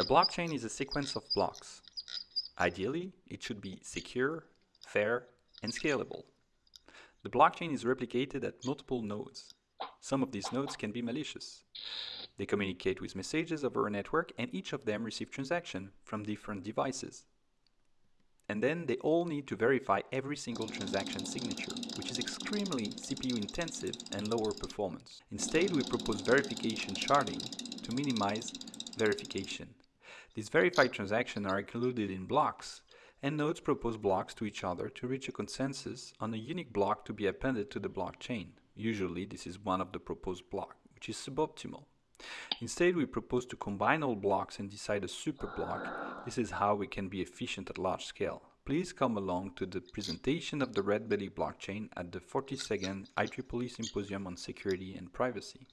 A blockchain is a sequence of blocks. Ideally, it should be secure, fair, and scalable. The blockchain is replicated at multiple nodes. Some of these nodes can be malicious. They communicate with messages over a network and each of them receive transaction from different devices. And then they all need to verify every single transaction signature, which is extremely CPU intensive and lower performance. Instead, we propose verification sharding to minimize verification. These verified transactions are included in blocks, and nodes propose blocks to each other to reach a consensus on a unique block to be appended to the blockchain. Usually, this is one of the proposed blocks, which is suboptimal. Instead, we propose to combine all blocks and decide a super block. This is how we can be efficient at large scale. Please come along to the presentation of the Red Belly blockchain at the 42nd IEEE Symposium on Security and Privacy.